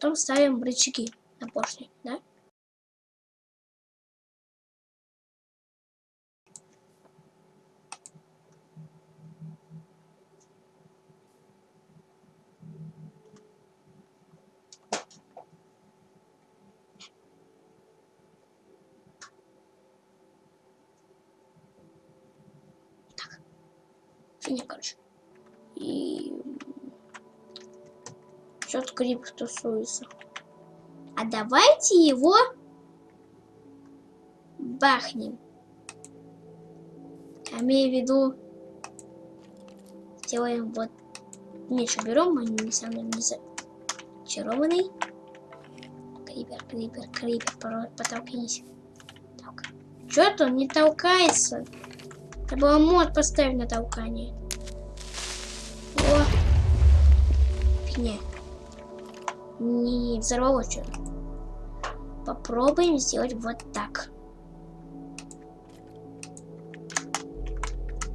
Потом ставим рычаги на поршни, да? Так. Фигня, короче. И... Что-то крип тусуется. А давайте его бахнем. Я имею в виду, сделаем вот меньше берем, они не самый не зачарованный. Крипер, крипер, крипер, потолкнись. Так. Что-то он не толкается. Надо было мод поставить на толкание. О! Фигня. Не взорвалось что-то. Попробуем сделать вот так.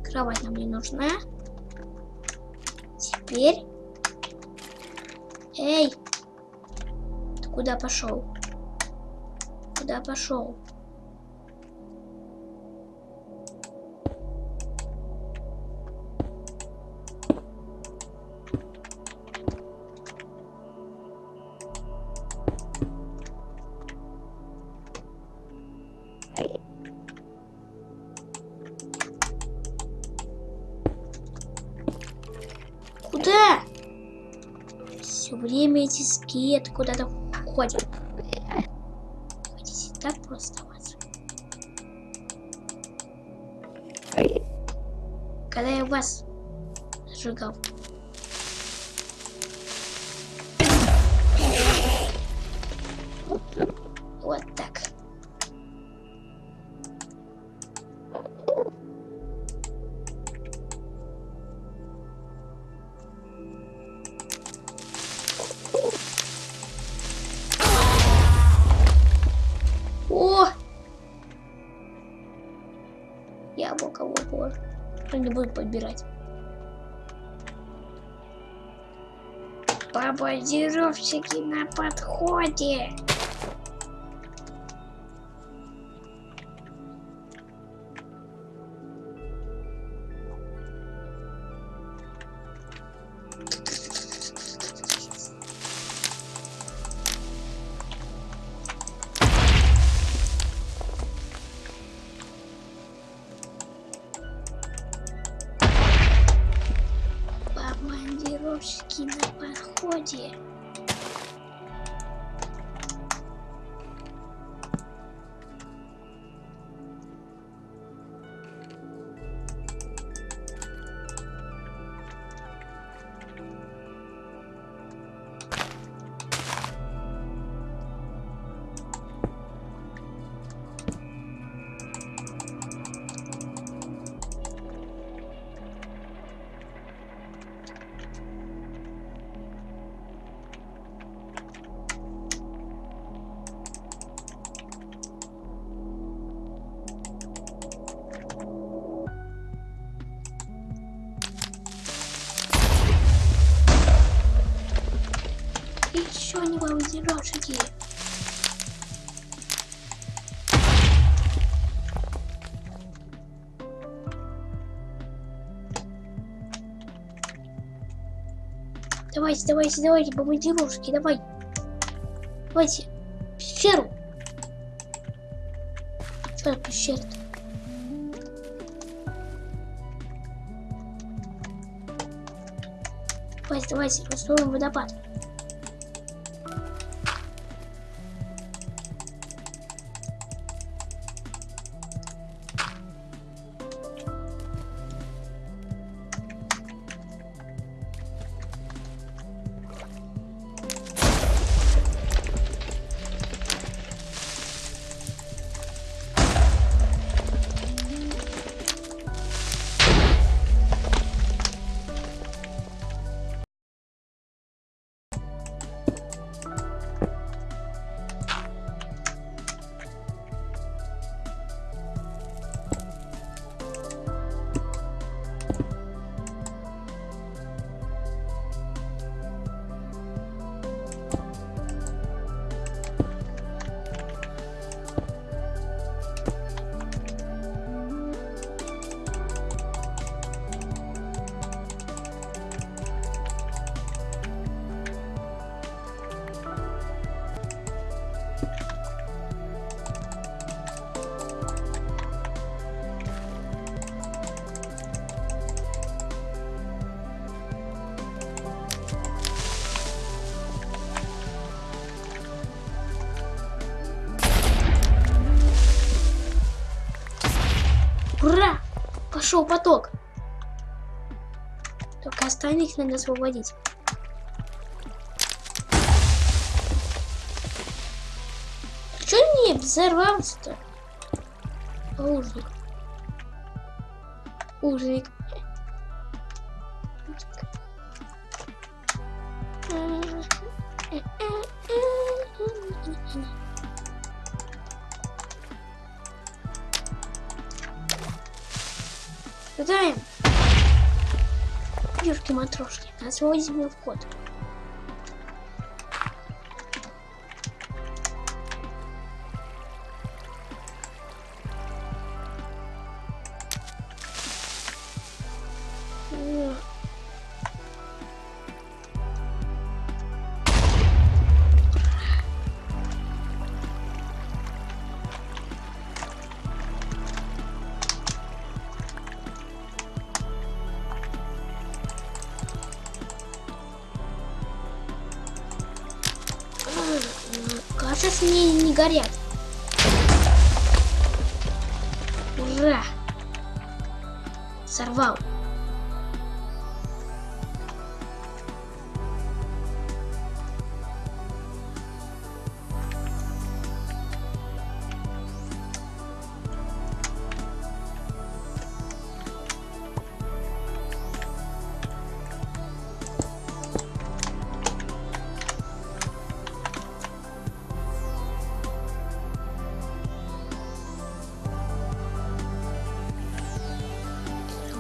Кровать нам не нужна. Теперь... Эй! Ты куда пошел? Куда пошел? Куда? Все время эти скеты куда-то ходят. Хотите так просто оставаться? Когда я вас сжигал. Вот так. Не буду подбирать. Бомбардировщики на подходе. Не бомбардировщики. Давайте, давайте, давайте, бомбардировщики, давай. Давайте. Пещеру. Что это пещера -то? Давайте, давайте, устроим водопад. Пошел поток. Только остальных надо освободить. Че не взорвался-то? Ужник. Ужник. Гадаем. Юрки матрошки. Освободим вход. Кажется, не, не горят. Ура! Сорвал.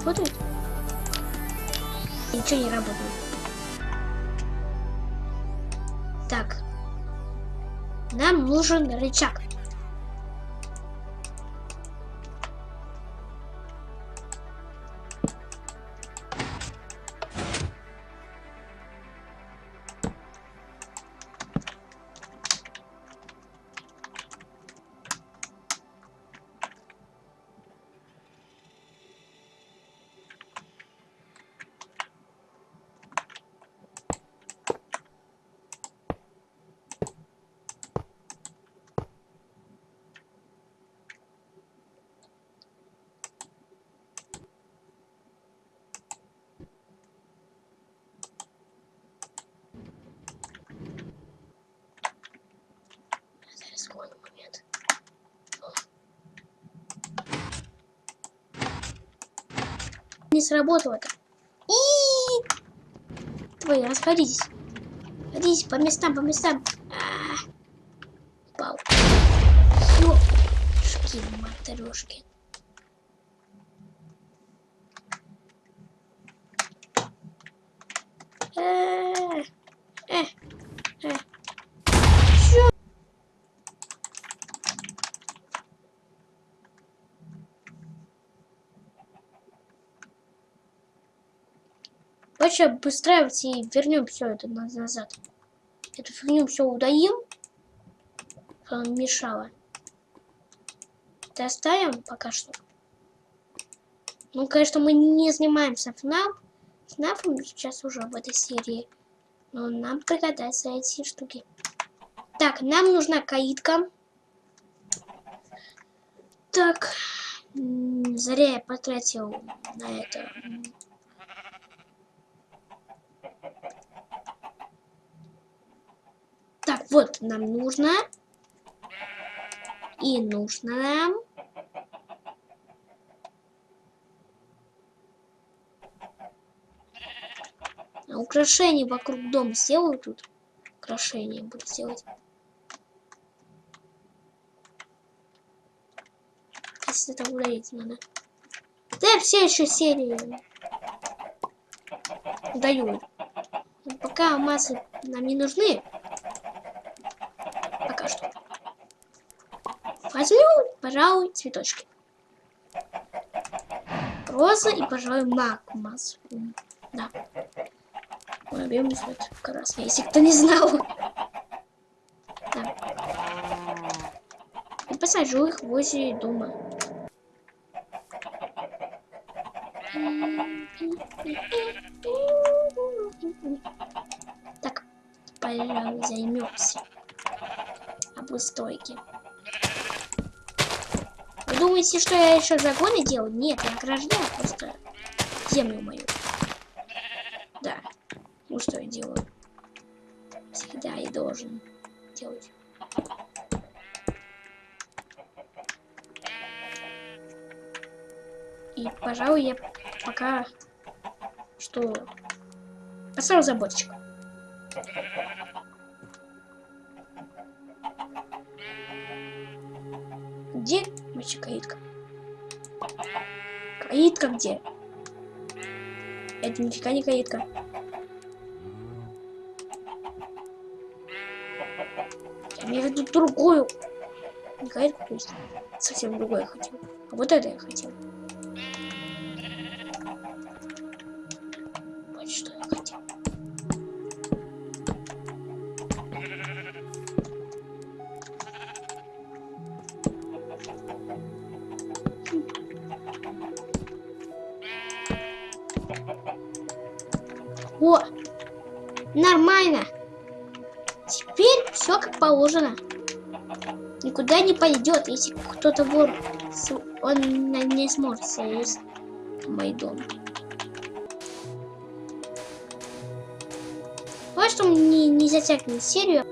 Работает? Ничего не работает. Так. Нам нужен рычаг. Не сработало-то. И Твои, расходитесь. Расходитесь по местам, по местам. А -а. Упал. Ёшки, матрешки. Э, э, э. Давайте обустраиваться и вернем все это на- назад. Эту фигню все удаим. Что нам мешало. Это оставим пока что. Ну, конечно, мы не занимаемся ФНАФ. ФНАФом сейчас уже в этой серии. Но нам пригодятся эти штуки. Так, нам нужна каитка. Так, зря я потратил на это. м, Так, вот нам нужно. И нужно нам. Украшения вокруг дома сделаю тут. Украшения буду делать. Если это удалить надо. Да, все еще серии даю. Пока массы нам не нужны. Пока что. Возьму, пожалуй, цветочки. Роза и, пожалуй, мак массу. Да. Любимый цвет красный, если кто не знал. Да. И посажу их возле дома. Так, пожалуй, займемся обустойки. Буду думаете, что я еще загоны делаю? Нет, я ограждаю просто землю мою. Да. Ну что я делаю? Всегда и должен делать. И, пожалуй, я пока что поставил заботочку. Вообще каитка? Каитка где? Это нифига не каитка. Я имею в виду другую. Не каитку, то есть совсем другое я хотел. А вот это я хотел. О, нормально. Теперь все как положено. Никуда не пойдет, если кто-то вор, он не сможет залезть мой дом. Вот что мне не затягивает серию.